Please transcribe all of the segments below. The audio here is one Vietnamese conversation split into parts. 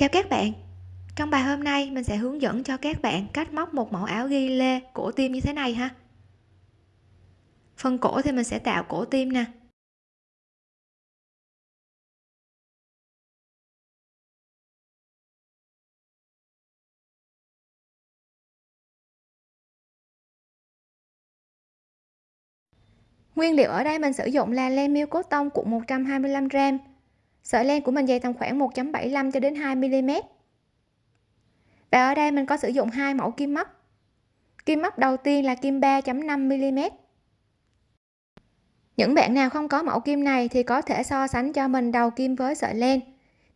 Chào các bạn. Trong bài hôm nay, mình sẽ hướng dẫn cho các bạn cách móc một mẫu áo ghi lê cổ tim như thế này ha. Phần cổ thì mình sẽ tạo cổ tim nè. Nguyên liệu ở đây mình sử dụng là len miêu cốt tông cuộn 125g sợi len của mình dày tầm khoảng 1.75 cho đến 2 mm và ở đây mình có sử dụng hai mẫu kim móc. Kim móc đầu tiên là kim 3.5 mm những bạn nào không có mẫu kim này thì có thể so sánh cho mình đầu kim với sợi len.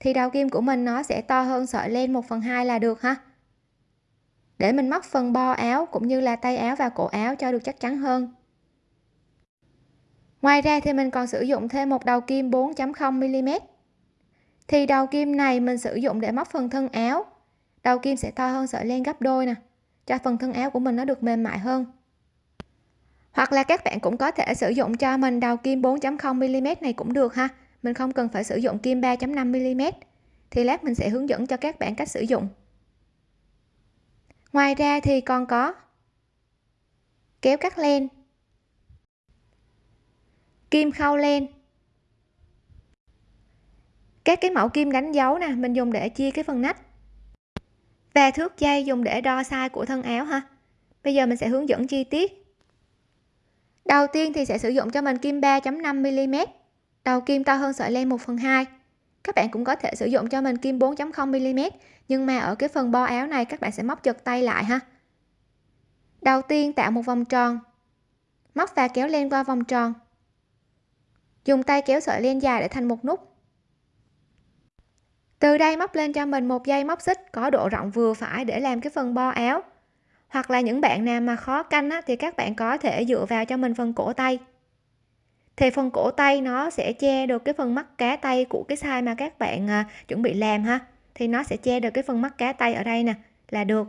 Thì đầu kim của mình nó sẽ to hơn sợi len 1 phần 2 là được ha. Để mình móc phần bo áo cũng như là tay áo và cổ áo cho được chắc chắn hơn. Ngoài ra thì mình còn sử dụng thêm một đầu kim 4.0 mm thì đầu kim này mình sử dụng để móc phần thân áo. Đầu kim sẽ to hơn sợi len gấp đôi nè, cho phần thân áo của mình nó được mềm mại hơn. Hoặc là các bạn cũng có thể sử dụng cho mình đầu kim 4.0 mm này cũng được ha. Mình không cần phải sử dụng kim 3.5 mm. Thì lát mình sẽ hướng dẫn cho các bạn cách sử dụng. Ngoài ra thì còn có kéo cắt len, kim khâu len các cái mẫu kim đánh dấu nè, mình dùng để chia cái phần nách. Và thước dây dùng để đo size của thân áo ha. Bây giờ mình sẽ hướng dẫn chi tiết. Đầu tiên thì sẽ sử dụng cho mình kim 3.5 mm đầu kim to hơn sợi len 1 phần 2 các bạn cũng có thể sử dụng cho mình kim 4.0 mm nhưng mà ở cái phần bo áo này các bạn sẽ móc chật tay lại ha. Đầu tiên tạo một vòng tròn. Móc và kéo len qua vòng tròn. Dùng tay kéo sợi len dài để thành một nút từ đây móc lên cho mình một dây móc xích có độ rộng vừa phải để làm cái phần bo áo. Hoặc là những bạn nào mà khó canh á, thì các bạn có thể dựa vào cho mình phần cổ tay. Thì phần cổ tay nó sẽ che được cái phần mắt cá tay của cái size mà các bạn à, chuẩn bị làm ha. Thì nó sẽ che được cái phần mắt cá tay ở đây nè là được.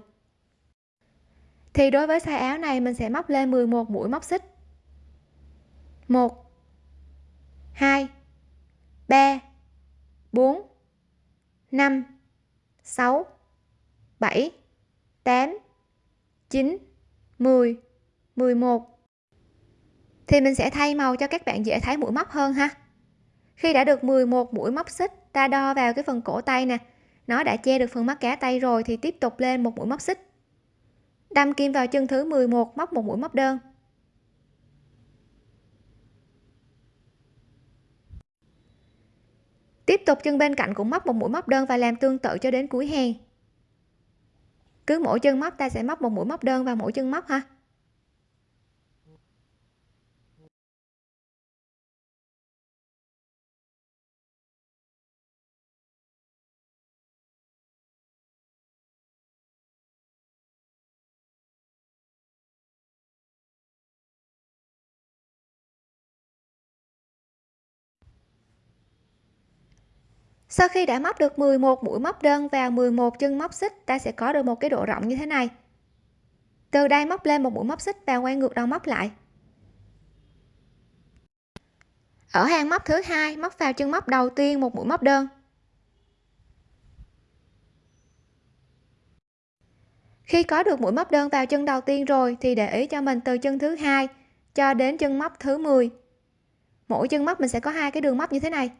Thì đối với size áo này mình sẽ móc lên 11 mũi móc xích. 1 2 3 4 5 6 7 8 9 10 11 thì mình sẽ thay màu cho các bạn dễ thấy mũi móc hơn ha. Khi đã được 11 mũi móc xích, ta đo vào cái phần cổ tay nè. Nó đã che được phần mắt cá tay rồi thì tiếp tục lên một mũi móc xích. Đâm kim vào chân thứ 11 móc một mũi móc đơn. Tiếp tục, chân bên cạnh cũng móc một mũi móc đơn và làm tương tự cho đến cuối hàng cứ mỗi chân móc, ta sẽ móc một mũi móc đơn vào mỗi chân móc ha. Sau khi đã móc được 11 mũi móc đơn vào 11 chân móc xích, ta sẽ có được một cái độ rộng như thế này. Từ đây móc lên một mũi móc xích và quay ngược đầu móc lại. Ở hàng móc thứ hai, móc vào chân móc đầu tiên một mũi móc đơn. Khi có được mũi móc đơn vào chân đầu tiên rồi thì để ý cho mình từ chân thứ hai cho đến chân móc thứ 10 mỗi chân móc mình sẽ có hai cái đường móc như thế này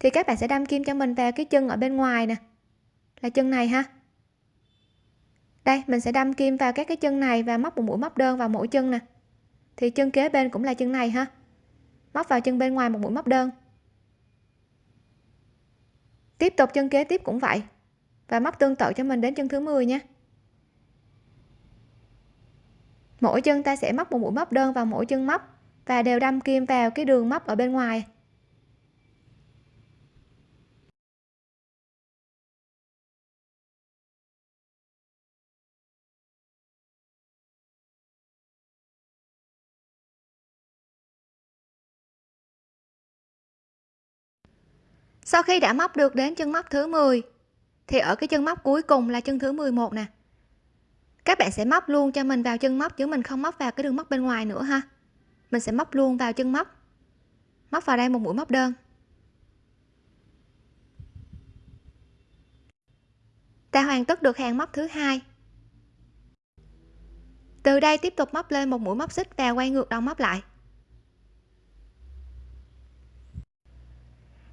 thì các bạn sẽ đâm kim cho mình vào cái chân ở bên ngoài nè. Là chân này ha. Đây, mình sẽ đâm kim vào các cái chân này và móc một mũi móc đơn vào mỗi chân nè. Thì chân kế bên cũng là chân này ha. Móc vào chân bên ngoài một mũi móc đơn. Tiếp tục chân kế tiếp cũng vậy. Và móc tương tự cho mình đến chân thứ 10 nha. Mỗi chân ta sẽ móc một mũi móc đơn vào mỗi chân móc và đều đâm kim vào cái đường móc ở bên ngoài. Sau khi đã móc được đến chân móc thứ 10 thì ở cái chân móc cuối cùng là chân thứ 11 nè. Các bạn sẽ móc luôn cho mình vào chân móc chứ mình không móc vào cái đường móc bên ngoài nữa ha. Mình sẽ móc luôn vào chân móc móc vào đây một mũi móc đơn. Ta hoàn tất được hàng móc thứ hai. Từ đây tiếp tục móc lên một mũi móc xích và quay ngược đầu móc lại.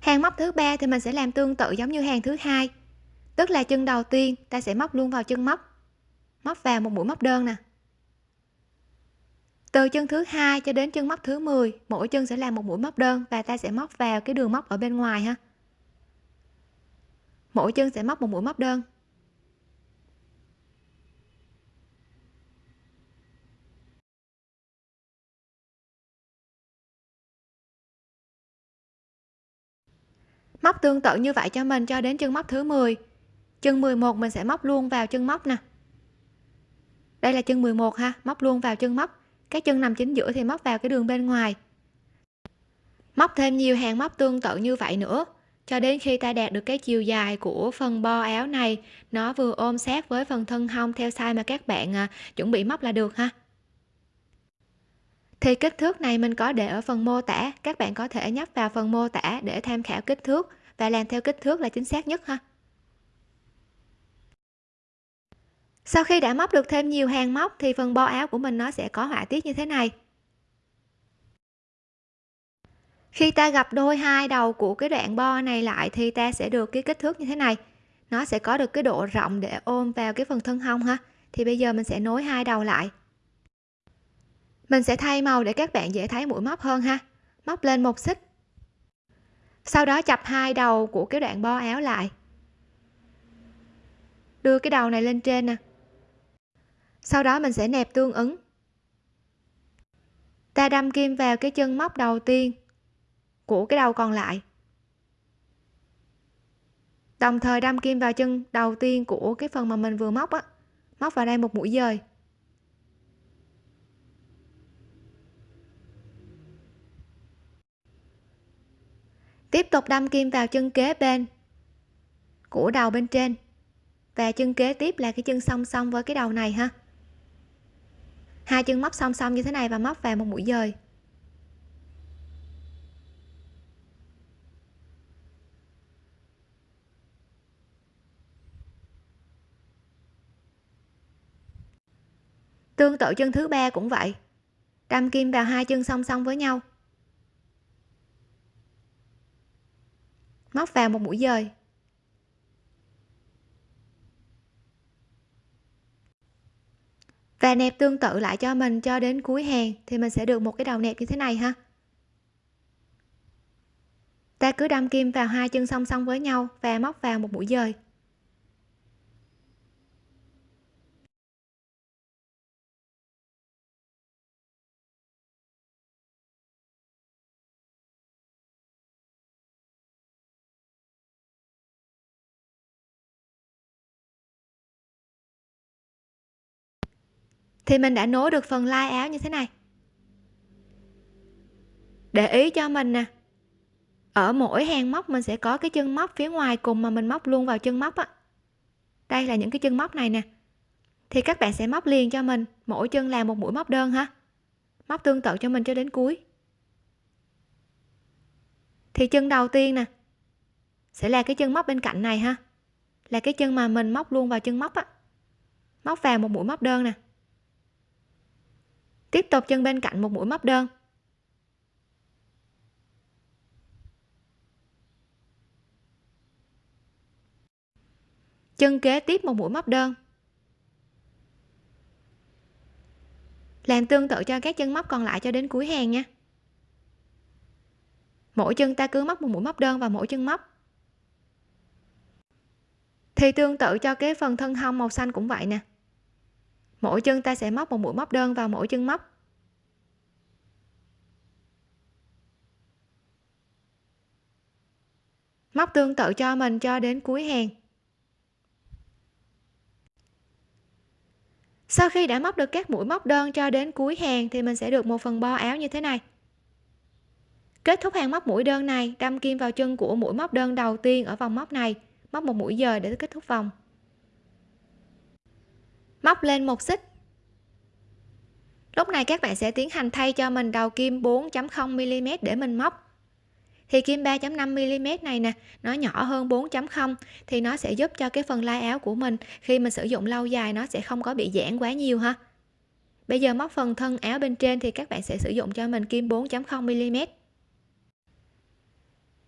Hàng móc thứ ba thì mình sẽ làm tương tự giống như hàng thứ hai. Tức là chân đầu tiên ta sẽ móc luôn vào chân móc. Móc vào một mũi móc đơn nè. Từ chân thứ hai cho đến chân móc thứ 10 mỗi chân sẽ làm một mũi móc đơn và ta sẽ móc vào cái đường móc ở bên ngoài ha. Mỗi chân sẽ móc một mũi móc đơn. Móc tương tự như vậy cho mình cho đến chân móc thứ 10 chân 11 mình sẽ móc luôn vào chân móc nè. Đây là chân 11 ha móc luôn vào chân móc. Cái chân nằm chính giữa thì móc vào cái đường bên ngoài. Móc thêm nhiều hàng móc tương tự như vậy nữa cho đến khi ta đạt được cái chiều dài của phần bo áo này nó vừa ôm sát với phần thân hông theo size mà các bạn à, chuẩn bị móc là được ha. Thì kích thước này mình có để ở phần mô tả các bạn có thể nhấp vào phần mô tả để tham khảo kích thước và làm theo kích thước là chính xác nhất ha. Sau khi đã móc được thêm nhiều hàng móc thì phần bo áo của mình nó sẽ có họa tiết như thế này. Khi ta gặp đôi hai đầu của cái đoạn bo này lại thì ta sẽ được cái kích thước như thế này. Nó sẽ có được cái độ rộng để ôm vào cái phần thân hông ha. Thì bây giờ mình sẽ nối hai đầu lại. Mình sẽ thay màu để các bạn dễ thấy mũi móc hơn ha. Móc lên một xích sau đó chập hai đầu của cái đoạn bo áo lại. Đưa cái đầu này lên trên nè. Sau đó mình sẽ nẹp tương ứng. Ta đâm kim vào cái chân móc đầu tiên của cái đầu còn lại. Đồng thời đâm kim vào chân đầu tiên của cái phần mà mình vừa móc á. Móc vào đây một mũi dời. Tiếp tục đâm kim vào chân kế bên của đầu bên trên. Và chân kế tiếp là cái chân song song với cái đầu này ha. Hai chân móc song song như thế này và móc vào một mũi dời. Tương tự chân thứ ba cũng vậy. Đâm kim vào hai chân song song với nhau. Móc vào một mũi dời. Và nẹp tương tự lại cho mình cho đến cuối hàng thì mình sẽ được một cái đầu nẹp như thế này ha. Ta cứ đâm kim vào hai chân song song với nhau và móc vào một mũi dời. Thì mình đã nối được phần lai áo như thế này. Để ý cho mình nè. Ở mỗi hàng móc mình sẽ có cái chân móc phía ngoài cùng mà mình móc luôn vào chân móc á. Đây là những cái chân móc này nè. Thì các bạn sẽ móc liền cho mình. Mỗi chân làm một mũi móc đơn ha. Móc tương tự cho mình cho đến cuối. Thì chân đầu tiên nè, sẽ là cái chân móc bên cạnh này ha. Là cái chân mà mình móc luôn vào chân móc á. Móc vào một mũi móc đơn nè tiếp tục chân bên cạnh một mũi móc đơn. Chân kế tiếp một mũi móc đơn. Làm tương tự cho các chân móc còn lại cho đến cuối hàng nha. Mỗi chân ta cứ móc một mũi móc đơn vào mỗi chân móc. Thì tương tự cho cái phần thân hông màu xanh cũng vậy nè mỗi chân ta sẽ móc một mũi móc đơn vào mỗi chân móc. Móc tương tự cho mình cho đến cuối hàng. Sau khi đã móc được các mũi móc đơn cho đến cuối hàng thì mình sẽ được một phần bo áo như thế này. Kết thúc hàng móc mũi đơn này, đâm kim vào chân của mũi móc đơn đầu tiên ở vòng móc này. Móc một mũi dời để kết thúc vòng móc lên một xích. Lúc này các bạn sẽ tiến hành thay cho mình đầu kim 4.0 mm để mình móc. Thì kim 3.5 mm này nè, nó nhỏ hơn 4.0 thì nó sẽ giúp cho cái phần lai áo của mình, khi mình sử dụng lâu dài nó sẽ không có bị giãn quá nhiều ha. Bây giờ móc phần thân áo bên trên thì các bạn sẽ sử dụng cho mình kim 4.0 mm.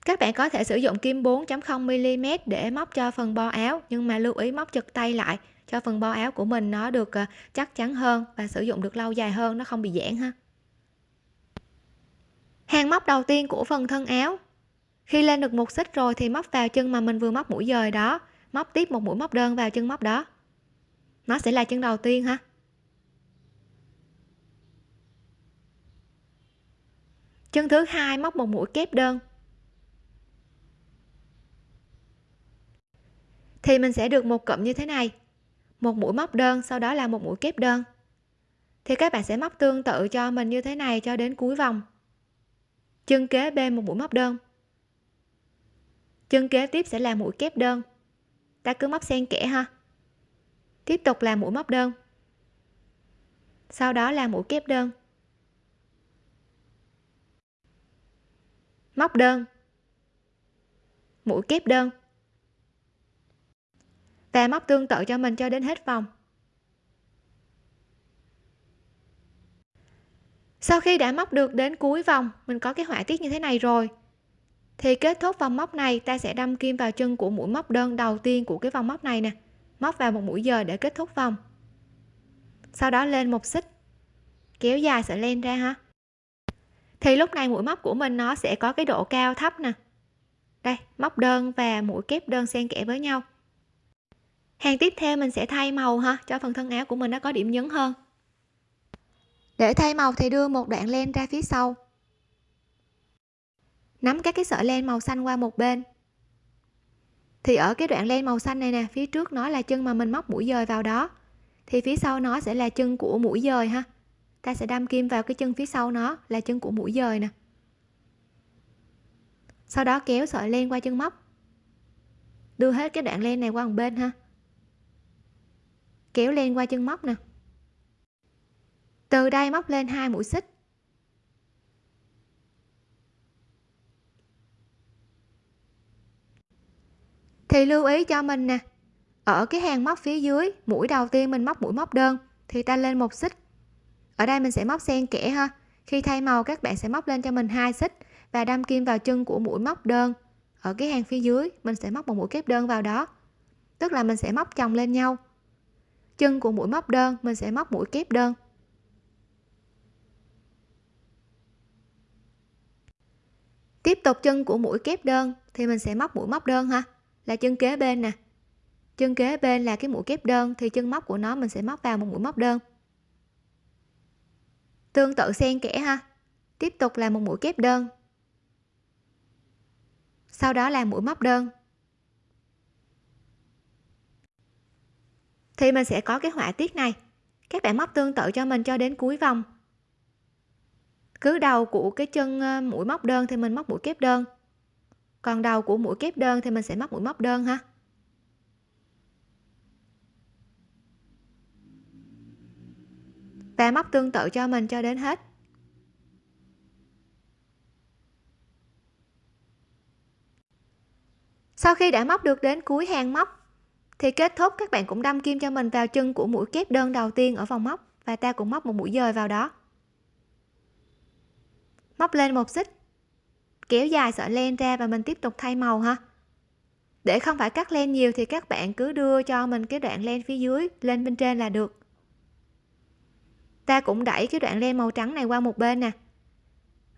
Các bạn có thể sử dụng kim 4.0 mm để móc cho phần bo áo, nhưng mà lưu ý móc chật tay lại cho phần bo áo của mình nó được ờ, chắc chắn hơn và sử dụng được lâu dài hơn, nó không bị giãn ha. Hàng móc đầu tiên của phần thân áo. Khi lên được một xích rồi thì móc vào chân mà mình vừa móc mũi dời đó, móc tiếp một mũi móc đơn vào chân móc đó. Nó sẽ là chân đầu tiên ha. Chân thứ hai, móc một mũi kép đơn. Thì mình sẽ được một cụm như thế này một mũi móc đơn, sau đó là một mũi kép đơn. Thì các bạn sẽ móc tương tự cho mình như thế này cho đến cuối vòng. Chân kế bên một mũi móc đơn. Chân kế tiếp sẽ là mũi kép đơn. Ta cứ móc xen kẽ ha. Tiếp tục là mũi móc đơn. Sau đó là mũi kép đơn. Móc đơn. Mũi kép đơn và móc tương tự cho mình cho đến hết vòng. Sau khi đã móc được đến cuối vòng, mình có cái họa tiết như thế này rồi. Thì kết thúc vòng móc này, ta sẽ đâm kim vào chân của mũi móc đơn đầu tiên của cái vòng móc này nè. Móc vào một mũi giờ để kết thúc vòng. Sau đó lên một xích. Kéo dài sợi len ra ha. Thì lúc này mũi móc của mình nó sẽ có cái độ cao thấp nè. Đây, móc đơn và mũi kép đơn xen kẽ với nhau hàng tiếp theo mình sẽ thay màu ha, cho phần thân áo của mình nó có điểm nhấn hơn. Để thay màu thì đưa một đoạn len ra phía sau. Nắm các cái sợi len màu xanh qua một bên. Thì ở cái đoạn len màu xanh này nè, phía trước nó là chân mà mình móc mũi dời vào đó. Thì phía sau nó sẽ là chân của mũi dời ha. Ta sẽ đâm kim vào cái chân phía sau nó là chân của mũi dời nè. Sau đó kéo sợi len qua chân móc. Đưa hết cái đoạn len này qua một bên ha kéo len qua chân móc nè. Từ đây móc lên hai mũi xích. Thì lưu ý cho mình nè, ở cái hàng móc phía dưới, mũi đầu tiên mình móc mũi móc đơn, thì ta lên một xích. Ở đây mình sẽ móc xen kẽ ha, khi thay màu các bạn sẽ móc lên cho mình hai xích và đâm kim vào chân của mũi móc đơn. Ở cái hàng phía dưới, mình sẽ móc một mũi kép đơn vào đó. Tức là mình sẽ móc chồng lên nhau chân của mũi móc đơn, mình sẽ móc mũi kép đơn. Tiếp tục chân của mũi kép đơn, thì mình sẽ móc mũi móc đơn ha. Là chân kế bên nè. Chân kế bên là cái mũi kép đơn, thì chân móc của nó mình sẽ móc vào một mũi móc đơn. Tương tự xen kẽ ha. Tiếp tục là một mũi kép đơn. Sau đó là mũi móc đơn. Thì mình sẽ có cái họa tiết này. Các bạn móc tương tự cho mình cho đến cuối vòng. Cứ đầu của cái chân ờ, mũi móc đơn thì mình móc mũi kép đơn. Còn đầu của mũi kép đơn thì mình sẽ móc mũi móc đơn ha. Và móc tương tự cho mình cho đến hết. Sau khi đã móc được đến cuối hàng móc thì kết thúc, các bạn cũng đâm kim cho mình vào chân của mũi kép đơn đầu tiên ở vòng móc. Và ta cũng móc một mũi dời vào đó. Móc lên một xích. Kéo dài sợi len ra và mình tiếp tục thay màu ha. Để không phải cắt len nhiều thì các bạn cứ đưa cho mình cái đoạn len phía dưới, lên bên trên là được. Ta cũng đẩy cái đoạn len màu trắng này qua một bên nè.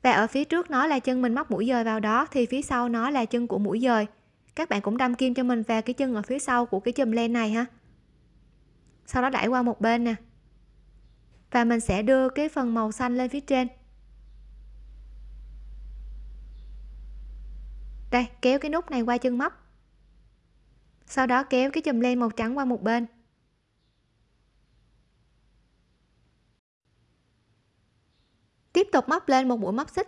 Và ở phía trước nó là chân mình móc mũi dời vào đó, thì phía sau nó là chân của mũi dời các bạn cũng đâm kim cho mình vào cái chân ở phía sau của cái chùm len này ha. Sau đó đẩy qua một bên nè. Và mình sẽ đưa cái phần màu xanh lên phía trên. Đây, kéo cái nút này qua chân móc. Sau đó kéo cái chùm len màu trắng qua một bên. Tiếp tục móc lên một mũi móc xích.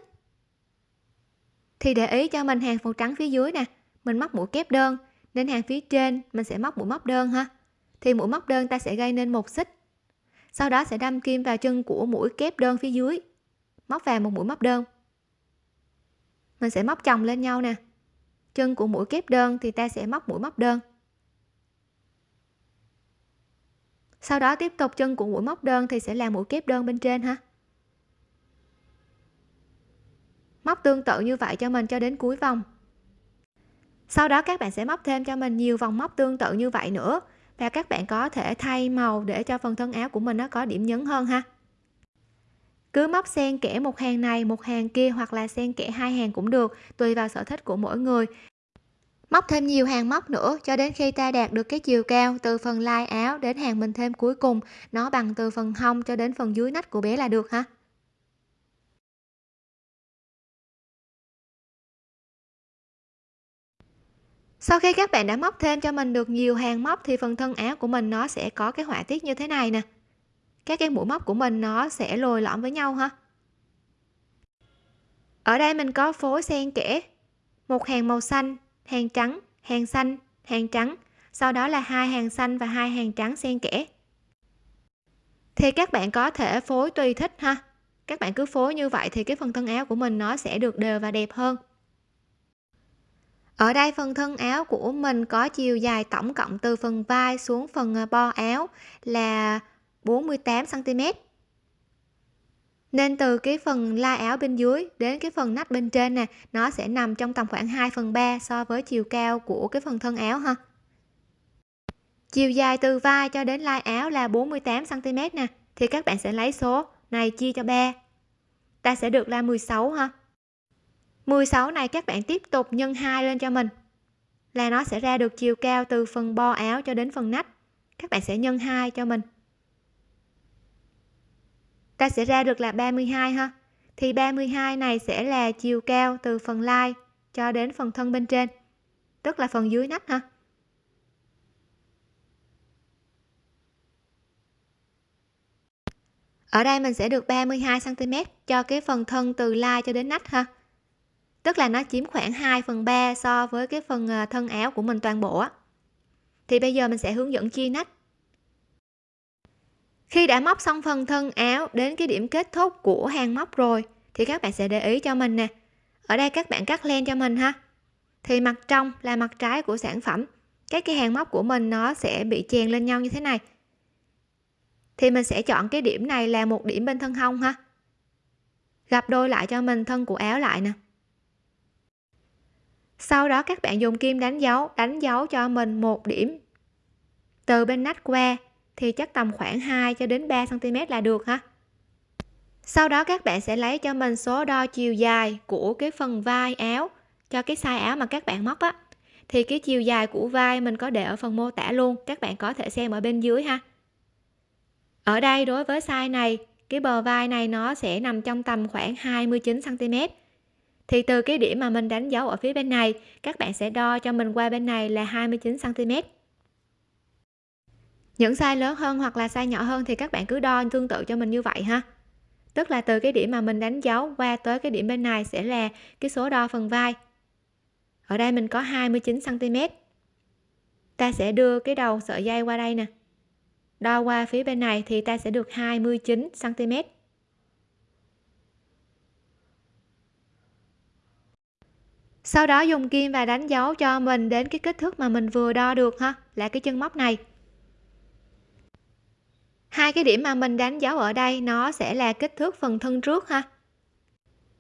Thì để ý cho mình hàng màu trắng phía dưới nè mình móc mũi kép đơn. Nên hàng phía trên, mình sẽ móc mũi móc đơn ha. Thì mũi móc đơn ta sẽ gây nên một xích. Sau đó sẽ đâm kim vào chân của mũi kép đơn phía dưới. Móc vào một mũi móc đơn. Mình sẽ móc chồng lên nhau nè. Chân của mũi kép đơn thì ta sẽ móc mũi móc đơn. Sau đó tiếp tục chân của mũi móc đơn thì sẽ làm mũi kép đơn bên trên ha. Móc tương tự như vậy cho mình cho đến cuối vòng sau đó các bạn sẽ móc thêm cho mình nhiều vòng móc tương tự như vậy nữa. Và các bạn có thể thay màu để cho phần thân áo của mình nó có điểm nhấn hơn ha. Cứ móc xen kẽ một hàng này, một hàng kia hoặc là xen kẽ hai hàng cũng được, tùy vào sở thích của mỗi người. Móc thêm nhiều hàng móc nữa, cho đến khi ta đạt được cái chiều cao từ phần lai áo đến hàng mình thêm cuối cùng, nó bằng từ phần hông cho đến phần dưới nách của bé là được ha. Sau khi các bạn đã móc thêm cho mình được nhiều hàng móc thì phần thân áo của mình nó sẽ có cái họa tiết như thế này nè. Các cái mũi móc của mình nó sẽ lồi lõm với nhau ha. Ở đây mình có phối xen kẽ, một hàng màu xanh, hàng trắng, hàng xanh, hàng trắng. Sau đó là hai hàng xanh và hai hàng trắng xen kẽ. Thì các bạn có thể phối tùy thích ha. Các bạn cứ phối như vậy thì cái phần thân áo của mình nó sẽ được đều và đẹp hơn ở đây phần thân áo của mình có chiều dài tổng cộng từ phần vai xuống phần à, bo áo là 48 cm nên từ cái phần lai áo bên dưới đến cái phần nách bên trên nè, nó sẽ nằm trong tầm khoảng 2 phần 3 so với chiều cao của cái phần thân áo ha. Chiều dài từ vai cho đến lai áo là 48 cm nè, thì các bạn sẽ lấy số này chia cho 3 ta sẽ được là 16 ha. 16 này các bạn tiếp tục nhân 2 lên cho mình. Là nó sẽ ra được chiều cao từ phần bo áo cho đến phần nách. Các bạn sẽ nhân 2 cho mình. Ta sẽ ra được là 32 ha. Thì 32 này sẽ là chiều cao từ phần lai cho đến phần thân bên trên, tức là phần dưới nách ha. Ở đây mình sẽ được 32 cm cho cái phần thân từ lai cho đến nách ha tức là nó chiếm khoảng 2 phần 3 so với cái phần ờ, thân áo của mình toàn bộ á. Thì bây giờ mình sẽ hướng dẫn chia nách. Khi đã móc xong phần thân áo đến cái điểm kết thúc của hàng móc rồi, thì các bạn sẽ để ý cho mình nè. Ở đây các bạn cắt len cho mình ha. Thì mặt trong là mặt trái của sản phẩm. Các cái hàng móc của mình nó sẽ bị chèn lên nhau như thế này. Thì mình sẽ chọn cái điểm này là một điểm bên thân hông ha. Gặp đôi lại cho mình thân của áo lại nè sau đó các bạn dùng kim đánh dấu đánh dấu cho mình một điểm. Từ bên nách qua thì chắc tầm khoảng 2 cho đến 3 cm là được ha. Sau đó các bạn sẽ lấy cho mình số đo chiều dài của cái phần vai áo, cho cái size áo mà các bạn móc á. Thì cái chiều dài của vai mình có để ở phần mô tả luôn, các bạn có thể xem ở bên dưới ha. Ở đây đối với size này, cái bờ vai này nó sẽ nằm trong tầm khoảng 29 cm thì từ cái điểm mà mình đánh dấu ở phía bên này, các bạn sẽ đo cho mình qua bên này là 29 cm những size lớn hơn hoặc là size nhỏ hơn thì các bạn cứ đo tương tự cho mình như vậy ha. Tức là từ cái điểm mà mình đánh dấu qua tới cái điểm bên này sẽ là cái số đo phần vai. Ở đây mình có 29 cm ta sẽ đưa cái đầu sợi dây qua đây nè. Đo qua phía bên này thì ta sẽ được 29 sau đó dùng kim và đánh dấu cho mình đến cái kích thước mà mình vừa đo được ha, là cái chân móc này. Hai cái điểm mà mình đánh dấu ở đây, nó sẽ là kích thước phần thân trước ha.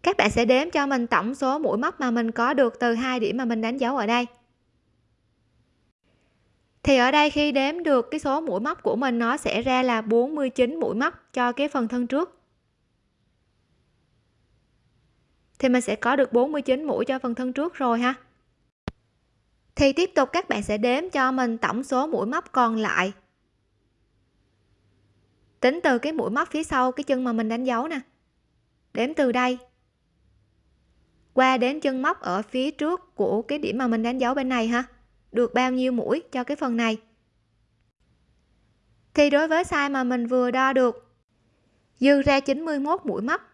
Các bạn sẽ đếm cho mình tổng số mũi móc mà mình có được từ hai điểm mà mình đánh dấu ở đây. Thì ở đây khi đếm được cái số mũi móc của mình, nó sẽ ra là 49 mũi móc cho cái phần thân trước. Thì mình sẽ có được 49 mũi cho phần thân trước rồi ha. Thì tiếp tục các bạn sẽ đếm cho mình tổng số mũi móc còn lại. Tính từ cái mũi móc phía sau cái chân mà mình đánh dấu nè. Đếm từ đây. Qua đến chân móc ở phía trước của cái điểm mà mình đánh dấu bên này ha. Được bao nhiêu mũi cho cái phần này? Thì đối với size mà mình vừa đo được, dư ra 91 mũi móc.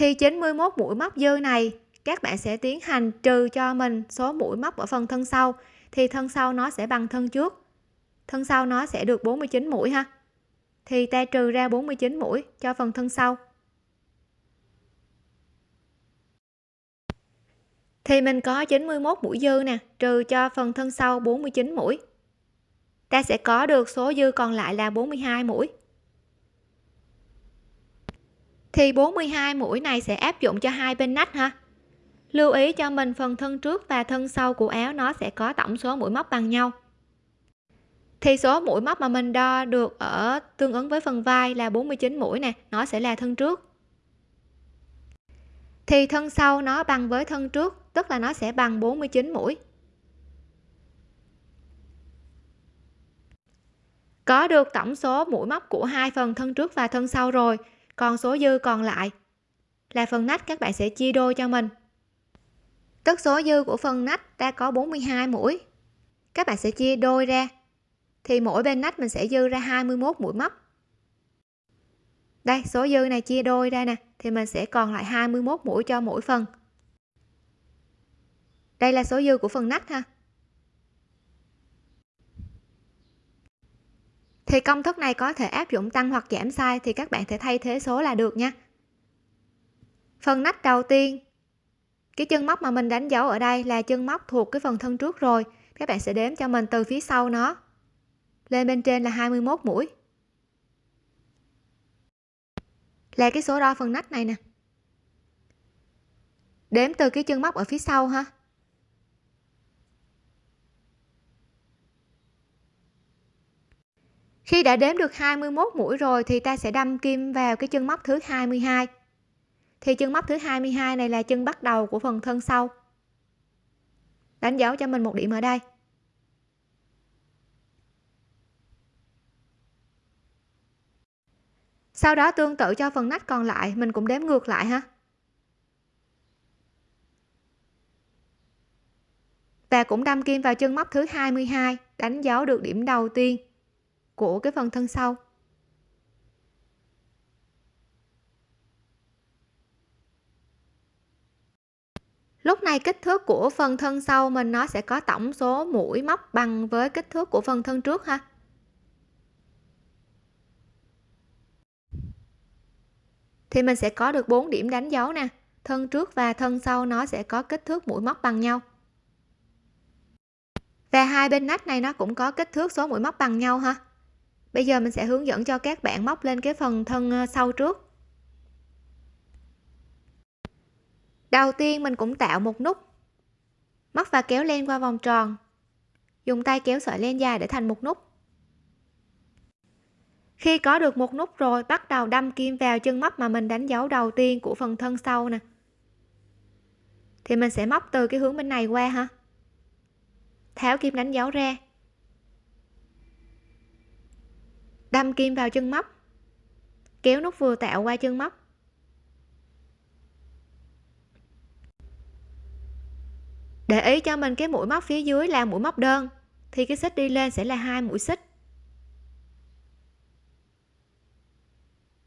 thì 91 mũi móc dư này, các bạn sẽ tiến hành trừ cho mình số mũi móc ở phần thân sau. Thì thân sau nó sẽ bằng thân trước. Thân sau nó sẽ được 49 mũi ha. Thì ta trừ ra 49 mũi cho phần thân sau. Thì mình có 91 mũi dư nè, trừ cho phần thân sau 49 mũi. Ta sẽ có được số dư còn lại là 42 mũi thì 42 mũi này sẽ áp dụng cho hai bên nách ha lưu ý cho mình phần thân trước và thân sau của áo nó sẽ có tổng số mũi móc bằng nhau. Thì số mũi móc mà mình đo được ở tương ứng với phần vai là 49 mũi nè, nó sẽ là thân trước. Thì thân sau nó bằng với thân trước, tức là nó sẽ bằng 49 mũi. Có được tổng số mũi móc của hai phần thân trước và thân sau rồi còn số dư còn lại là phần nách các bạn sẽ chia đôi cho mình. Tức số dư của phần nách ta có 42 mũi. Các bạn sẽ chia đôi ra, thì mỗi bên nách mình sẽ dư ra 21 mũi móc. Đây, số dư này chia đôi ra nè, thì mình sẽ còn lại 21 mũi cho mỗi phần. Đây là số dư của phần nách ha. Thì công thức này có thể áp dụng tăng hoặc giảm size thì các bạn thể thay thế số là được nha. Phần nách đầu tiên. Cái chân móc mà mình đánh dấu ở đây là chân móc thuộc cái phần thân trước rồi. Các bạn sẽ đếm cho mình từ phía sau nó. Lên bên trên là 21 mũi. Là cái số đo phần nách này nè. Đếm từ cái chân móc ở phía sau ha. Khi đã đếm được 21 mũi rồi thì ta sẽ đâm kim vào cái chân móc thứ 22 thì chân móc thứ 22 này là chân bắt đầu của phần thân sau. Đánh dấu cho mình một điểm ở đây. Sau đó tương tự cho phần nách còn lại, mình cũng đếm ngược lại ha. Và cũng đâm kim vào chân móc thứ 22 đánh dấu được điểm đầu tiên của cái phần thân sau. Lúc này kích thước của phần thân sau mình nó sẽ có tổng số mũi móc bằng với kích thước của phần thân trước ha. Thì mình sẽ có được 4 điểm đánh dấu nè. Thân trước và thân sau nó sẽ có kích thước mũi móc bằng nhau. Và hai bên nách này nó cũng có kích thước số mũi móc bằng nhau ha bây giờ mình sẽ hướng dẫn cho các bạn móc lên cái phần thân ờ, sau trước. Đầu tiên mình cũng tạo một nút. Móc và kéo len qua vòng tròn. Dùng tay kéo sợi len dài để thành một nút. Khi có được một nút rồi, bắt đầu đâm kim vào chân móc mà mình đánh dấu đầu tiên của phần thân sau nè. Thì mình sẽ móc từ cái hướng bên này qua ha. Tháo kim đánh dấu ra. Đâm kim vào chân móc. Kéo nút vừa tạo qua chân móc. Để ý cho mình cái mũi móc phía dưới là mũi móc đơn, thì cái xích đi lên sẽ là hai mũi xích.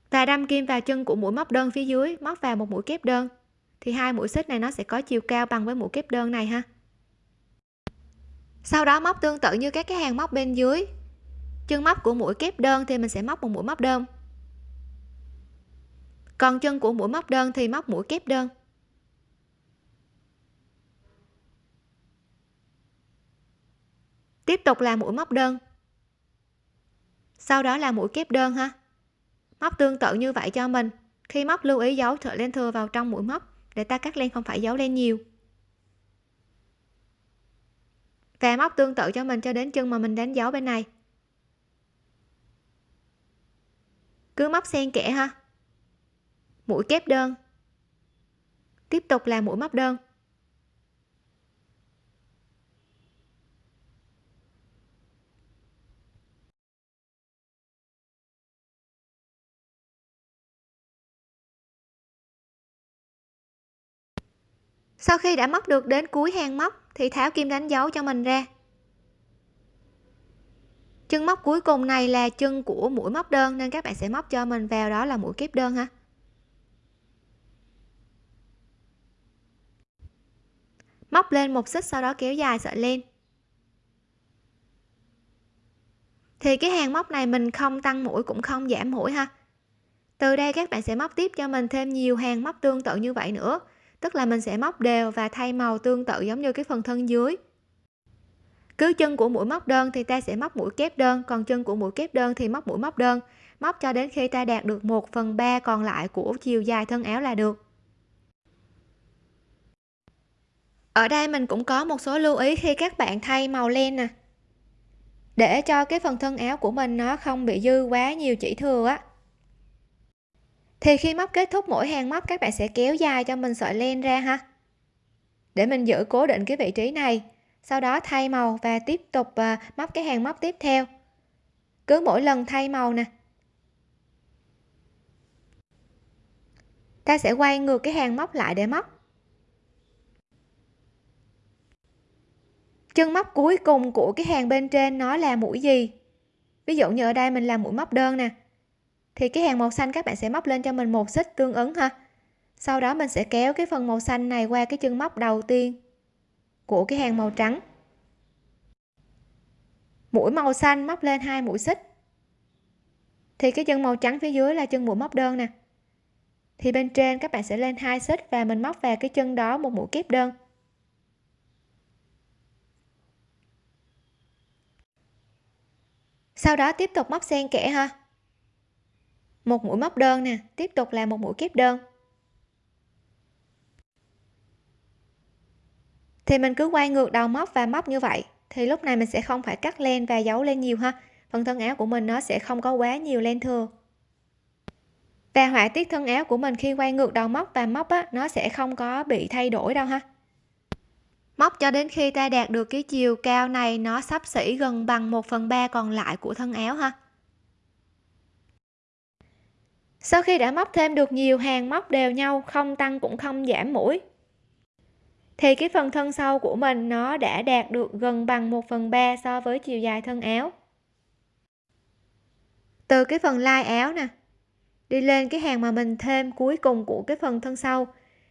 Và đâm kim vào chân của mũi móc đơn phía dưới, móc vào một mũi kép đơn, thì hai mũi xích này nó sẽ có chiều cao bằng với mũi kép đơn này ha. Sau đó móc tương tự như các cái hàng móc bên dưới chân móc của mũi kép đơn thì mình sẽ móc một mũi móc đơn. Còn chân của mũi móc đơn thì móc mũi kép đơn. Tiếp tục là mũi móc đơn. Sau đó là mũi kép đơn ha. Móc tương tự như vậy cho mình. Khi móc lưu ý giấu sợi len thừa vào trong mũi móc để ta cắt len không phải giấu len nhiều. Và móc tương tự cho mình cho đến chân mà mình đánh dấu bên này. Cứ móc xen kẽ ha. Mũi kép đơn. Tiếp tục là mũi móc đơn. Sau khi đã móc được đến cuối hàng móc, thì tháo kim đánh dấu cho mình ra chân móc cuối cùng này là chân của mũi móc đơn, nên các bạn sẽ móc cho mình vào đó là mũi kép đơn ha. Móc lên một xích sau đó kéo dài sợi len. Thì cái hàng móc này mình không tăng mũi cũng không giảm mũi ha. Từ đây các bạn sẽ móc tiếp cho mình thêm nhiều hàng móc tương tự như vậy nữa. Tức là mình sẽ móc đều và thay màu tương tự giống như cái phần thân dưới cứ chân của mũi móc đơn thì ta sẽ móc mũi kép đơn, còn chân của mũi kép đơn thì móc mũi móc đơn. Móc cho đến khi ta đạt được 1 phần 3 còn lại của chiều dài thân áo là được. Ở đây mình cũng có một số lưu ý khi các bạn thay màu len nè. Để cho cái phần thân áo của mình nó không bị dư quá nhiều chỉ thừa á. Thì khi móc kết thúc mỗi hàng móc, các bạn sẽ kéo dài cho mình sợi len ra ha. Để mình giữ cố định cái vị trí này sau đó thay màu và tiếp tục à, móc cái hàng móc tiếp theo. Cứ mỗi lần thay màu nè. Ta sẽ quay ngược cái hàng móc lại để móc. Chân móc cuối cùng của cái hàng bên trên nó là mũi gì? Ví dụ như ở đây mình làm mũi móc đơn nè. Thì cái hàng màu xanh các bạn sẽ móc lên cho mình một xích tương ứng ha. Sau đó mình sẽ kéo cái phần màu xanh này qua cái chân móc đầu tiên của cái hàng màu trắng. Mũi màu xanh móc lên hai mũi xích. Thì cái chân màu trắng phía dưới là chân mũi móc đơn nè. Thì bên trên các bạn sẽ lên hai xích và mình móc vào cái chân đó một mũi kép đơn. Sau đó tiếp tục móc xen kẽ ha. Một mũi móc đơn nè, tiếp tục là một mũi kép đơn. Thì mình cứ quay ngược đầu móc và móc như vậy. Thì lúc này mình sẽ không phải cắt len và giấu lên nhiều ha. Phần thân áo của mình nó sẽ không có quá nhiều len thừa. Và họa tiết thân áo của mình khi quay ngược đầu móc và móc á, nó sẽ không có bị thay đổi đâu ha. Móc cho đến khi ta đạt được cái chiều cao này, nó sắp xỉ gần bằng 1 phần 3 còn lại của thân áo ha. Sau khi đã móc thêm được nhiều hàng móc đều nhau, không tăng cũng không giảm mũi thì cái phần thân sau của mình nó đã đạt được gần bằng 1 phần 3 so với chiều dài thân áo. Từ cái phần lai áo nè, đi lên cái hàng mà mình thêm cuối cùng của cái phần thân sau,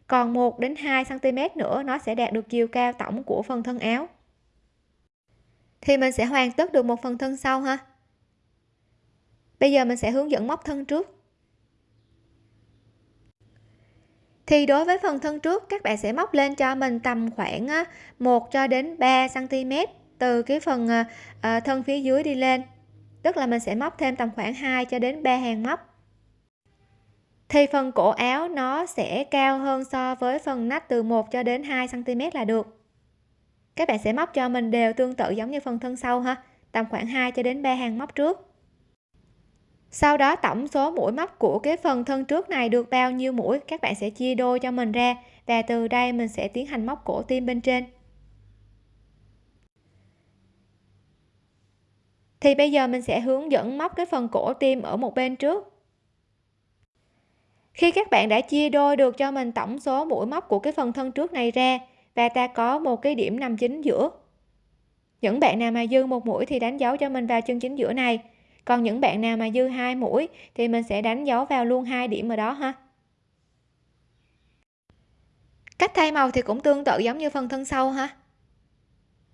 còn 1 đến 2 cm nữa nó sẽ đạt được chiều cao tổng của phần thân áo. Thì mình sẽ hoàn tất được một phần thân sau ha. Bây giờ mình sẽ hướng dẫn móc thân trước. Thì đối với phần thân trước, các bạn sẽ móc lên cho mình tầm khoảng 1 cho đến 3 cm từ cái phần à, à, thân phía dưới đi lên. Tức là mình sẽ móc thêm tầm khoảng 2 cho đến 3 hàng móc. Thì phần cổ áo nó sẽ cao hơn so với phần nách từ 1 cho đến 2 cm là được. Các bạn sẽ móc cho mình đều tương tự giống như phần thân sau ha, tầm khoảng 2 cho đến 3 hàng móc trước sau đó tổng số mũi móc của cái phần thân trước này được bao nhiêu mũi, các bạn sẽ chia đôi cho mình ra và từ đây mình sẽ tiến hành móc cổ tim bên trên. Thì bây giờ mình sẽ hướng dẫn móc cái phần cổ tim ở một bên trước. Khi các bạn đã chia đôi được cho mình tổng số mũi móc của cái phần thân trước này ra và ta có một cái điểm nằm chính giữa, những bạn nào mà dư một mũi thì đánh dấu cho mình vào chân chính giữa này còn những bạn nào mà dư hai mũi thì mình sẽ đánh dấu vào luôn hai điểm ở đó ha. Cách thay màu thì cũng tương tự giống như phần thân sau ha.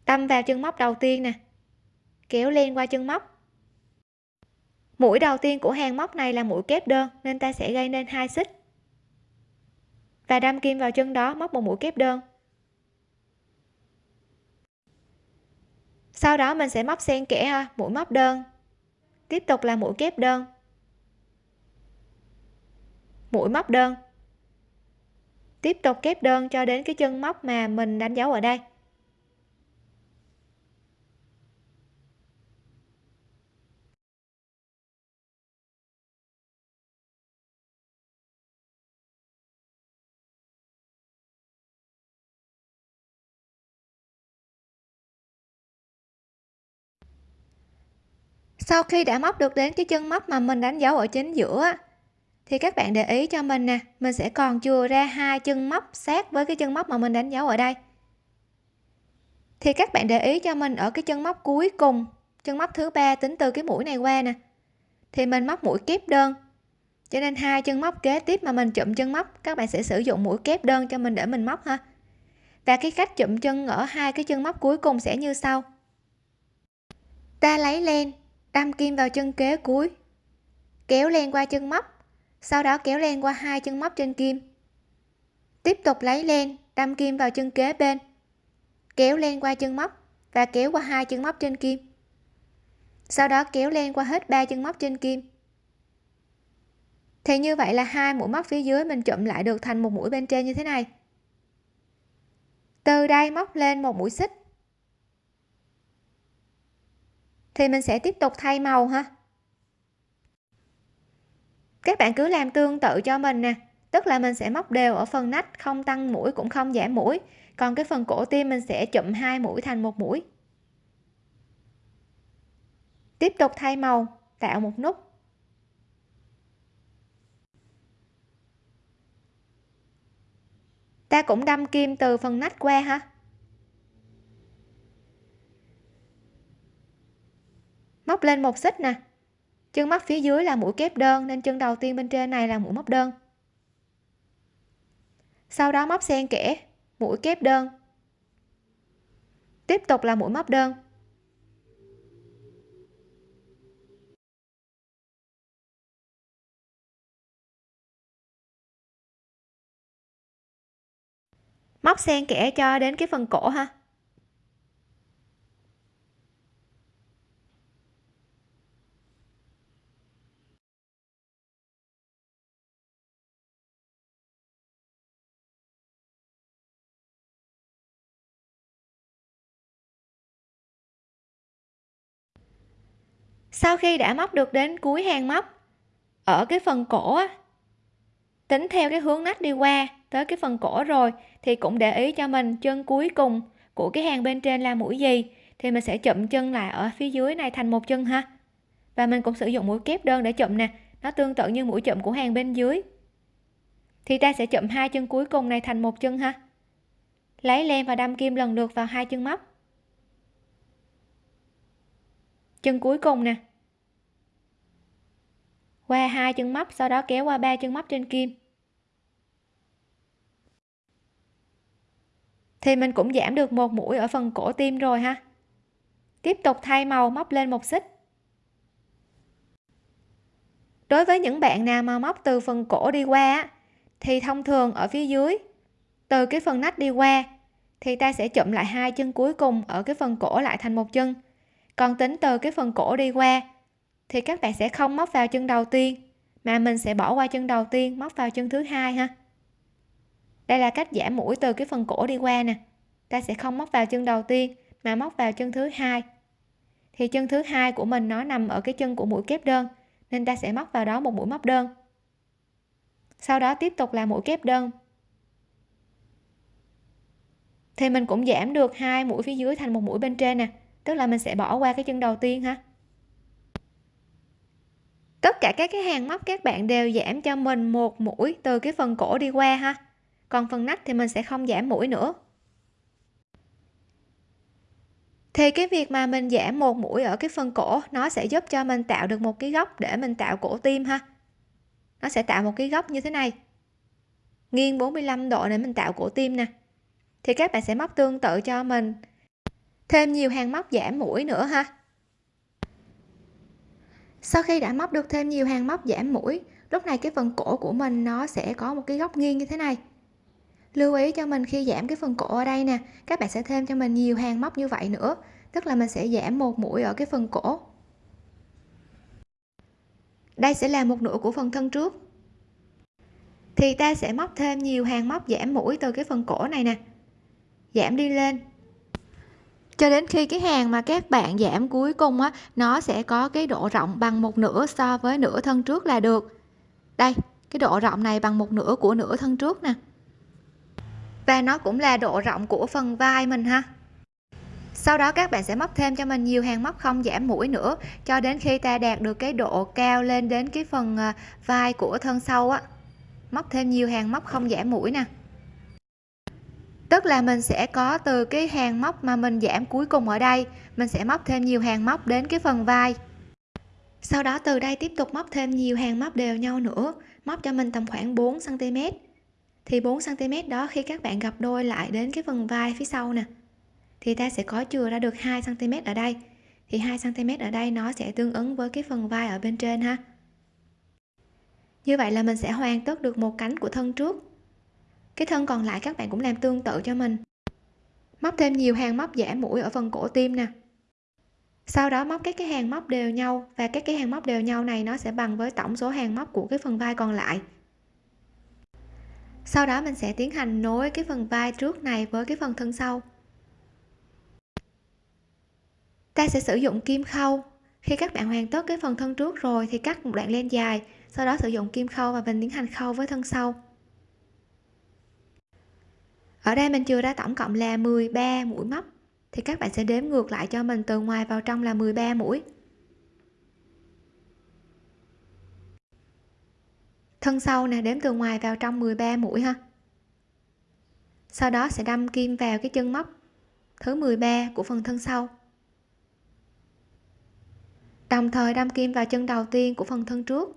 Tâm vào chân móc đầu tiên nè. Kéo len qua chân móc. Mũi đầu tiên của hàng móc này là mũi kép đơn, nên ta sẽ gây nên hai xích. Và đâm kim vào chân đó, móc một mũi kép đơn. Sau đó mình sẽ móc xen kẽ mũi móc đơn tiếp tục là mũi kép đơn. Mũi móc đơn. Tiếp tục kép đơn cho đến cái chân móc mà mình đánh dấu ở đây. Sau khi đã móc được đến cái chân móc mà mình đánh dấu ở chính giữa thì các bạn để ý cho mình nè, mình sẽ còn chừa ra hai chân móc sát với cái chân móc mà mình đánh dấu ở đây. Thì các bạn để ý cho mình ở cái chân móc cuối cùng, chân móc thứ ba tính từ cái mũi này qua nè. Thì mình móc mũi kép đơn, cho nên hai chân móc kế tiếp mà mình chụm chân móc, các bạn sẽ sử dụng mũi kép đơn cho mình để mình móc ha. Và cái cách chụm chân ở hai cái chân móc cuối cùng sẽ như sau. Ta lấy len đâm kim vào chân kế cuối. Kéo len qua chân móc. Sau đó kéo len qua hai chân móc trên kim. Tiếp tục lấy len, đâm kim vào chân kế bên. Kéo len qua chân móc và kéo qua hai chân móc trên kim. Sau đó kéo len qua hết ba chân móc trên kim. Thì như vậy là hai mũi móc phía dưới mình chụm lại được thành một mũi bên trên như thế này. Từ đây móc lên một mũi xích. Thì mình sẽ tiếp tục thay màu ha. Các bạn cứ làm tương tự cho mình nè. Tức là mình sẽ móc đều ở phần nách, không tăng mũi cũng không giảm mũi. Còn cái phần cổ tim mình sẽ chụm hai mũi thành một mũi. Tiếp tục thay màu, tạo một nút. Ta cũng đâm kim từ phần nách qua ha. Móc lên một xích nè. Chân móc phía dưới là mũi kép đơn, nên chân đầu tiên bên trên này là mũi móc đơn. Sau đó móc xen kẽ, mũi kép đơn. Tiếp tục là mũi móc đơn. Móc xen kẽ cho đến cái phần cổ ha. Sau khi đã móc được đến cuối hàng móc ở cái phần cổ á, tính theo cái hướng nách đi qua tới cái phần cổ rồi thì cũng để ý cho mình chân cuối cùng của cái hàng bên trên là mũi gì thì mình sẽ chụm chân lại ở phía dưới này thành một chân ha. Và mình cũng sử dụng mũi kép đơn để chụm nè nó tương tự như mũi chụm của hàng bên dưới. Thì ta sẽ chụm hai chân cuối cùng này thành một chân ha. Lấy len và đâm kim lần lượt vào hai chân móc. Chân cuối cùng nè qua hai chân móc, sau đó kéo qua ba chân móc trên kim. Thì mình cũng giảm được một mũi ở phần cổ tim rồi ha. Tiếp tục thay màu móc lên một xích. Đối với những bạn nào mà móc từ phần cổ đi qua thì thông thường ở phía dưới, từ cái phần nách đi qua, thì ta sẽ chụm lại hai chân cuối cùng ở cái phần cổ lại thành một chân. Còn tính từ cái phần cổ đi qua thì các bạn sẽ không móc vào chân đầu tiên, mà mình sẽ bỏ qua chân đầu tiên, móc vào chân thứ hai ha. Đây là cách giảm mũi từ cái phần cổ đi qua nè. Ta sẽ không móc vào chân đầu tiên, mà móc vào chân thứ hai. Thì chân thứ hai của mình nó nằm ở cái chân của mũi kép đơn, nên ta sẽ móc vào đó một mũi móc đơn. Sau đó tiếp tục là mũi kép đơn. Thì mình cũng giảm được hai mũi phía dưới thành một mũi bên trên nè, tức là mình sẽ bỏ qua cái chân đầu tiên ha tất cả các cái hàng móc các bạn đều giảm cho mình một mũi từ cái phần cổ đi qua ha. Còn phần nách thì mình sẽ không giảm mũi nữa. Thì cái việc mà mình giảm một mũi ở cái phần cổ, nó sẽ giúp cho mình tạo được một cái góc để mình tạo cổ tim ha. Nó sẽ tạo một cái góc như thế này. Nghiêng 45 độ để mình tạo cổ tim nè. Thì các bạn sẽ móc tương tự cho mình. Thêm nhiều hàng móc giảm mũi nữa ha sau khi đã móc được thêm nhiều hàng móc giảm mũi, lúc này cái phần cổ của mình nó sẽ có một cái góc nghiêng như thế này. Lưu ý cho mình khi giảm cái phần cổ ở đây nè, các bạn sẽ thêm cho mình nhiều hàng móc như vậy nữa, tức là mình sẽ giảm một mũi ở cái phần cổ. Đây sẽ là một nửa của phần thân trước. Thì ta sẽ móc thêm nhiều hàng móc giảm mũi từ cái phần cổ này nè. Giảm đi lên cho đến khi cái hàng mà các bạn giảm cuối cùng á, nó sẽ có cái độ rộng bằng một nửa so với nửa thân trước là được. Đây, cái độ rộng này bằng một nửa của nửa thân trước nè. Và nó cũng là độ rộng của phần vai mình ha. Sau đó các bạn sẽ móc thêm cho mình nhiều hàng móc không giảm mũi nữa, cho đến khi ta đạt được cái độ cao lên đến cái phần à, vai của thân sau á. Móc thêm nhiều hàng móc không giảm mũi nè tức là mình sẽ có từ cái hàng móc mà mình giảm cuối cùng ở đây. Mình sẽ móc thêm nhiều hàng móc đến cái phần vai. Sau đó từ đây tiếp tục móc thêm nhiều hàng móc đều nhau nữa. Móc cho mình tầm khoảng 4 cm thì 4 cm đó khi các bạn gặp đôi lại đến cái phần vai phía sau nè, thì ta sẽ có chừa ra được 2 cm ở đây. Thì 2 cm ở đây nó sẽ tương ứng với cái phần vai ở bên trên ha. Như vậy là mình sẽ hoàn tất được một cánh của thân trước cái thân còn lại các bạn cũng làm tương tự cho mình. Móc thêm nhiều hàng móc giả mũi ở phần cổ tim nè. Sau đó móc các cái hàng móc đều nhau và các cái hàng móc đều nhau này nó sẽ bằng với tổng số hàng móc của cái phần vai còn lại. Sau đó mình sẽ tiến hành nối cái phần vai trước này với cái phần thân sau. Ta sẽ sử dụng kim khâu. Khi các bạn hoàn tất cái phần thân trước rồi thì cắt một đoạn len dài, sau đó sử dụng kim khâu và mình tiến hành khâu với thân sau ở đây mình chưa ra tổng cộng là 13 mũi móc. Thì các bạn sẽ đếm ngược lại cho mình từ ngoài vào trong là 13 mũi. Thân sau nè, đếm từ ngoài vào trong 13 mũi ha. Sau đó sẽ đâm kim vào cái chân móc, thứ 13 của phần thân sau. Đồng thời đâm kim vào chân đầu tiên của phần thân trước.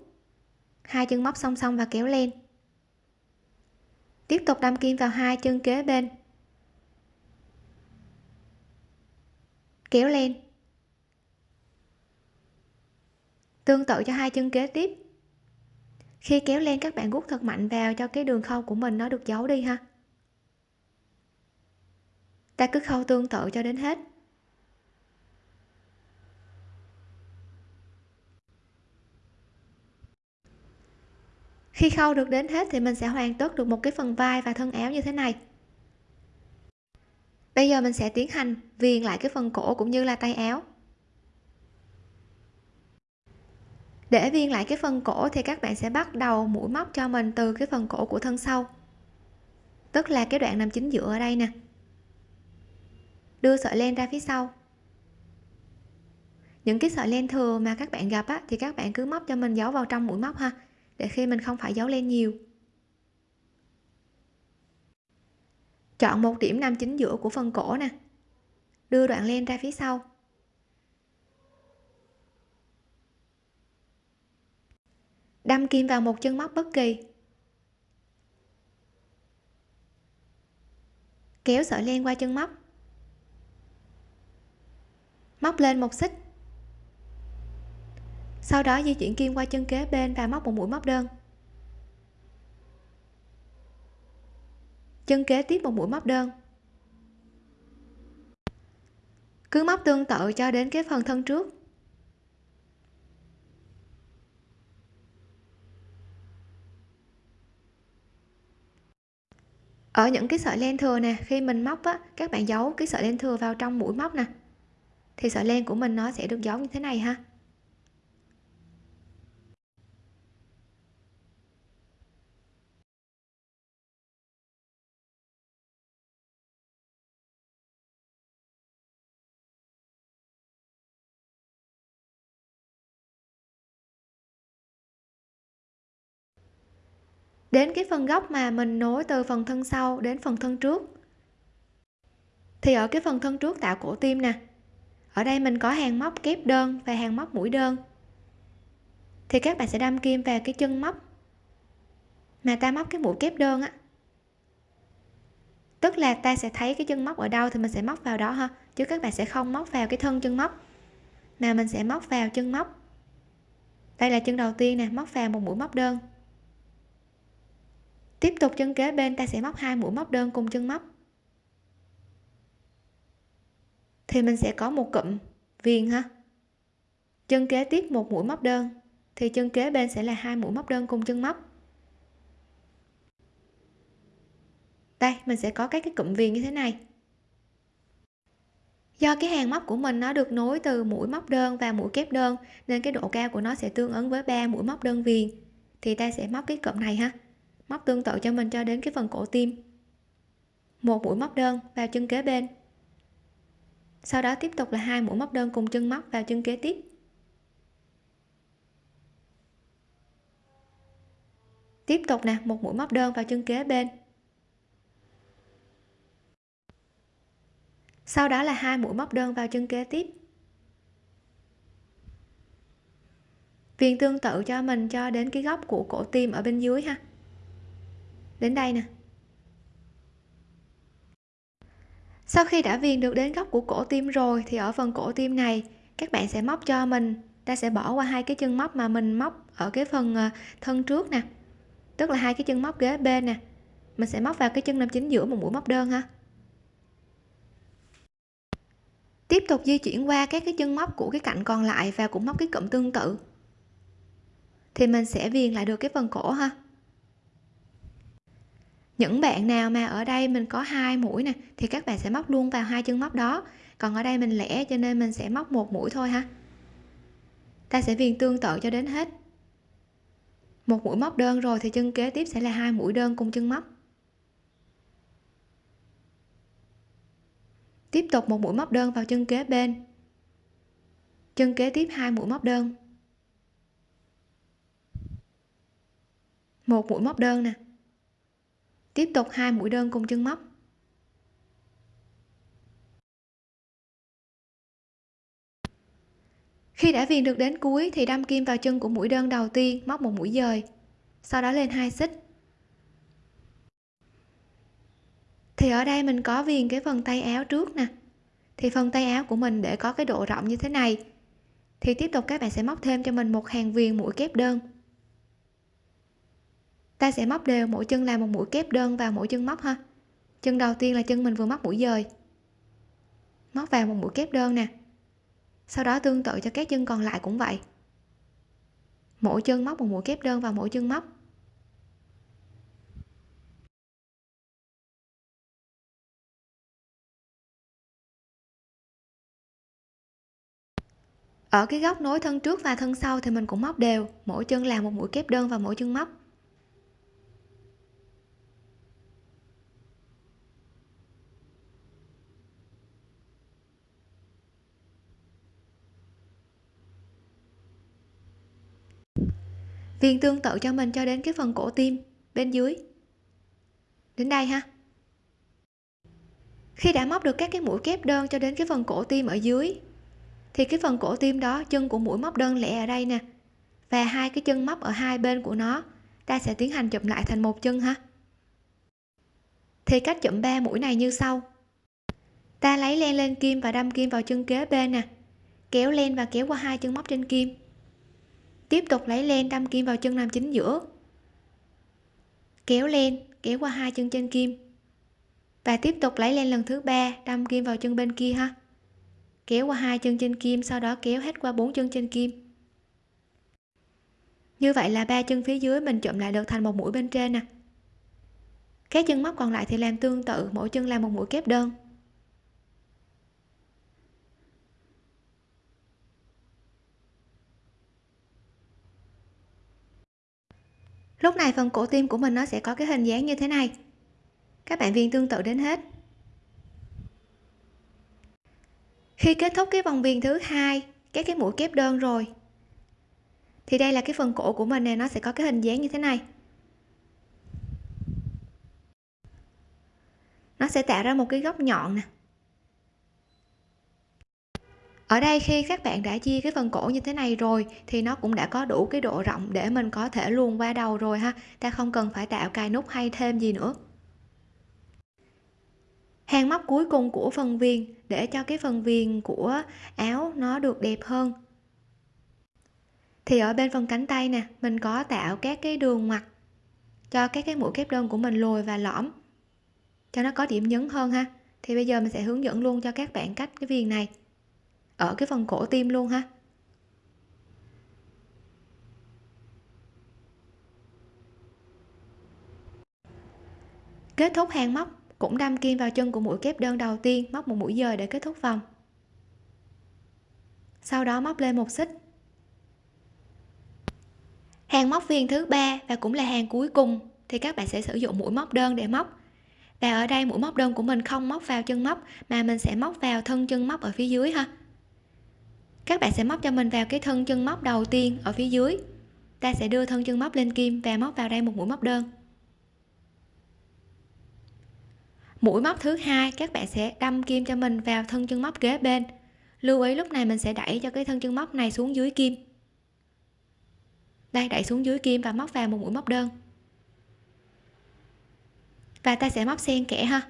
Hai chân móc song song và kéo lên tiếp tục đâm kim vào hai chân kế bên. Kéo lên. Tương tự cho hai chân kế tiếp. Khi kéo lên, các bạn rút thật mạnh vào cho cái đường khâu của mình nó được giấu đi ha. Ta cứ khâu tương tự cho đến hết. Khi khâu được đến hết thì mình sẽ hoàn tất được một cái phần vai và thân áo như thế này. Bây giờ mình sẽ tiến hành viền lại cái phần cổ cũng như là tay áo. Để viền lại cái phần cổ thì các bạn sẽ bắt đầu mũi móc cho mình từ cái phần cổ của thân sau. Tức là cái đoạn nằm chính giữa ở đây nè. Đưa sợi len ra phía sau. Những cái sợi len thừa mà các bạn gặp á, thì các bạn cứ móc cho mình giấu vào trong mũi móc ha để khi mình không phải giấu len nhiều. Chọn một điểm nằm chính giữa của phần cổ nè. Đưa đoạn len ra phía sau. Đâm kim vào một chân móc bất kỳ. Kéo sợi len qua chân móc. Móc lên một xích sau đó di chuyển kim qua chân kế bên và móc một mũi móc đơn. Chân kế tiếp một mũi móc đơn. Cứ móc tương tự cho đến cái phần thân trước. Ở những cái sợi len thừa nè, khi mình móc á, các bạn giấu cái sợi len thừa vào trong mũi móc nè. Thì sợi len của mình nó sẽ được giấu như thế này ha. Đến cái phần góc mà mình nối từ phần thân sau đến phần thân trước. Thì ở cái phần thân trước tạo cổ tim nè. Ở đây mình có hàng móc kép đơn và hàng móc mũi đơn. Thì các bạn sẽ đâm kim vào cái chân móc mà ta móc cái mũi kép đơn á. Tức là ta sẽ thấy cái chân móc ở đâu thì mình sẽ móc vào đó ha, chứ các bạn sẽ không móc vào cái thân chân móc, mà mình sẽ móc vào chân móc. Đây là chân đầu tiên nè, móc vào một mũi móc đơn tiếp tục chân kế bên, ta sẽ móc hai mũi móc đơn cùng chân móc. Thì mình sẽ có một cụm viền ha. Chân kế tiếp một mũi móc đơn, thì chân kế bên sẽ là hai mũi móc đơn cùng chân móc. Đây, mình sẽ có các cái cụm viền như thế này. Do cái hàng móc của mình nó được nối từ mũi móc đơn và mũi kép đơn, nên cái độ cao của nó sẽ tương ứng với ba mũi móc đơn viền, thì ta sẽ móc cái cụm này ha móc tương tự cho mình cho đến cái phần cổ tim. Một mũi móc đơn vào chân kế bên. Sau đó tiếp tục là hai mũi móc đơn cùng chân móc vào chân kế tiếp. Tiếp tục nè, một mũi móc đơn vào chân kế bên. Sau đó là hai mũi móc đơn vào chân kế tiếp. Viền tương tự cho mình cho đến cái góc của cổ tim ở bên dưới ha đến đây nè. Sau khi đã viền được đến góc của cổ tim rồi, thì ở phần cổ tim này, các bạn sẽ móc cho mình. Ta sẽ bỏ qua hai cái chân móc mà mình móc ở cái phần ờ, thân trước nè. Tức là hai cái chân móc ghế bên nè. Mình sẽ móc vào cái chân nam chính giữa một mũi móc đơn ha. Tiếp tục di chuyển qua các cái chân móc của cái cạnh còn lại và cũng móc cái cụm tương tự. Thì mình sẽ viền lại được cái phần cổ ha những bạn nào mà ở đây mình có hai mũi nè, thì các bạn sẽ móc luôn vào hai chân móc đó. Còn ở đây mình lẻ cho nên mình sẽ móc một mũi thôi ha. Ta sẽ viền tương tự cho đến hết. Một mũi móc đơn rồi thì chân kế tiếp sẽ là hai mũi đơn cùng chân móc. Tiếp tục một mũi móc đơn vào chân kế bên. Chân kế tiếp hai mũi móc đơn. Một mũi móc đơn nè tiếp tục hai mũi đơn cùng chân móc. Khi đã viền được đến cuối thì đâm kim vào chân của mũi đơn đầu tiên, móc một mũi dời, sau đó lên hai xích. Thì ở đây mình có viền cái phần tay áo trước nè. Thì phần tay áo của mình để có cái độ rộng như thế này. Thì tiếp tục các bạn sẽ móc thêm cho mình một hàng viền mũi kép đơn ta sẽ móc đều mỗi chân làm một mũi kép đơn vào mỗi chân móc ha. Chân đầu tiên là chân mình vừa móc mũi dời. Móc vào một mũi kép đơn nè. Sau đó tương tự cho các chân còn lại cũng vậy. Mỗi chân móc một mũi kép đơn vào mỗi chân móc. Ở cái góc nối thân trước và thân sau thì mình cũng móc đều, mỗi chân làm một mũi kép đơn vào mỗi chân móc. Viền tương tự cho mình cho đến cái phần cổ tim, bên dưới. Đến đây ha. Khi đã móc được các cái mũi kép đơn cho đến cái phần cổ tim ở dưới, thì cái phần cổ tim đó, chân của mũi móc đơn lẻ ở đây nè. Và hai cái chân móc ở hai bên của nó, ta sẽ tiến hành chụm lại thành một chân ha. Thì cách chụm ba mũi này như sau. Ta lấy len lên kim và đâm kim vào chân kế bên nè. Kéo len và kéo qua hai chân móc trên kim tiếp tục lấy len đâm kim vào chân làm chính giữa. Kéo len, kéo qua hai chân trên kim. Và tiếp tục lấy len lần thứ ba, đâm kim vào chân bên kia ha. Kéo qua hai chân trên kim, sau đó kéo hết qua bốn chân trên kim. Như vậy là ba chân phía dưới mình chụm lại được thành một mũi bên trên nè. Các chân móc còn lại thì làm tương tự, mỗi chân làm một mũi kép đơn. Lúc này phần cổ tim của mình nó sẽ có cái hình dáng như thế này. Các bạn viền tương tự đến hết. Khi kết thúc cái vòng viền thứ hai, các cái mũi kép đơn rồi, thì đây là cái phần cổ của mình này nó sẽ có cái hình dáng như thế này. Nó sẽ tạo ra một cái góc nhọn nè ở đây khi các bạn đã chia cái phần cổ như thế này rồi thì nó cũng đã có đủ cái độ rộng để mình có thể luồn qua đầu rồi ha. Ta không cần phải tạo cài nút hay thêm gì nữa. Hàng móc cuối cùng của phần viền, để cho cái phần viền của áo nó được đẹp hơn. Thì ở bên phần cánh tay nè, mình có tạo các cái đường mặt cho các cái mũi kép đơn của mình lồi và lõm, cho nó có điểm nhấn hơn ha. Thì bây giờ mình sẽ hướng dẫn luôn cho các bạn cách cái viền này ở cái phần cổ tim luôn ha. Kết thúc hàng móc, cũng đâm kim vào chân của mũi kép đơn đầu tiên, móc một mũi dời để kết thúc vòng. Sau đó móc lên một xích. Hàng móc viên thứ ba và cũng là hàng cuối cùng, thì các bạn sẽ sử dụng mũi móc đơn để móc. Và ở đây mũi móc đơn của mình không móc vào chân móc, mà mình sẽ móc vào thân chân móc ở phía dưới ha các bạn sẽ móc cho mình vào cái thân chân móc đầu tiên ở phía dưới. Ta sẽ đưa thân chân móc lên kim và móc vào đây một mũi móc đơn. Mũi móc thứ hai, các bạn sẽ đâm kim cho mình vào thân chân móc kế bên. Lưu ý lúc này mình sẽ đẩy cho cái thân chân móc này xuống dưới kim. Đây, đẩy xuống dưới kim và móc vào một mũi móc đơn. Và ta sẽ móc xen kẽ ha.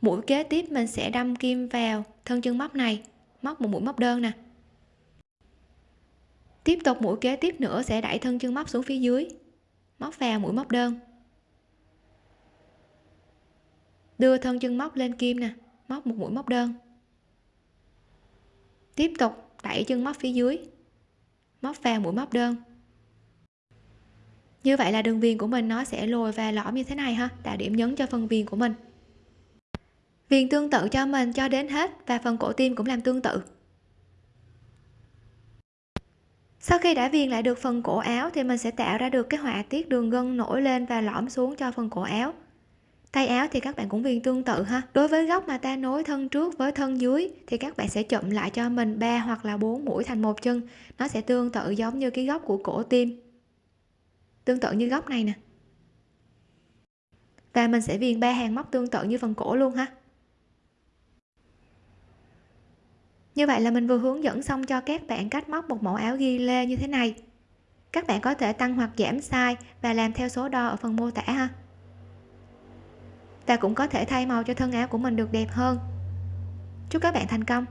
Mũi kế tiếp mình sẽ đâm kim vào thân chân móc này móc một mũi móc đơn nè. Tiếp tục mũi kế tiếp nữa sẽ đẩy thân chân móc xuống phía dưới. Móc vào mũi móc đơn. Đưa thân chân móc lên kim nè, móc một mũi móc đơn. Tiếp tục đẩy chân móc phía dưới, móc vào mũi móc đơn. Như vậy là đường viền của mình nó sẽ lồi và lõm như thế này ha, tạo điểm nhấn cho phần viền của mình viền tương tự cho mình cho đến hết và phần cổ tim cũng làm tương tự. Sau khi đã viền lại được phần cổ áo thì mình sẽ tạo ra được cái họa tiết đường gân nổi lên và lõm xuống cho phần cổ áo. Tay áo thì các bạn cũng viền tương tự ha. Đối với góc mà ta nối thân trước với thân dưới thì các bạn sẽ chụm lại cho mình ba hoặc là bốn mũi thành một chân. Nó sẽ tương tự giống như cái góc của cổ tim. Tương tự như góc này nè. Và mình sẽ viền ba hàng móc tương tự như phần cổ luôn ha. Như vậy là mình vừa hướng dẫn xong cho các bạn cách móc một mẫu áo ghi lê như thế này. Các bạn có thể tăng hoặc giảm size và làm theo số đo ở phần mô tả ha. Và cũng có thể thay màu cho thân áo của mình được đẹp hơn. Chúc các bạn thành công!